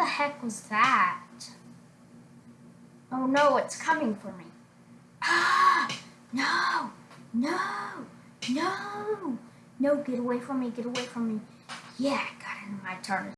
the heck was that? Oh no, it's coming for me. Ah! No! No! No! No, get away from me, get away from me. Yeah, I got in my turn.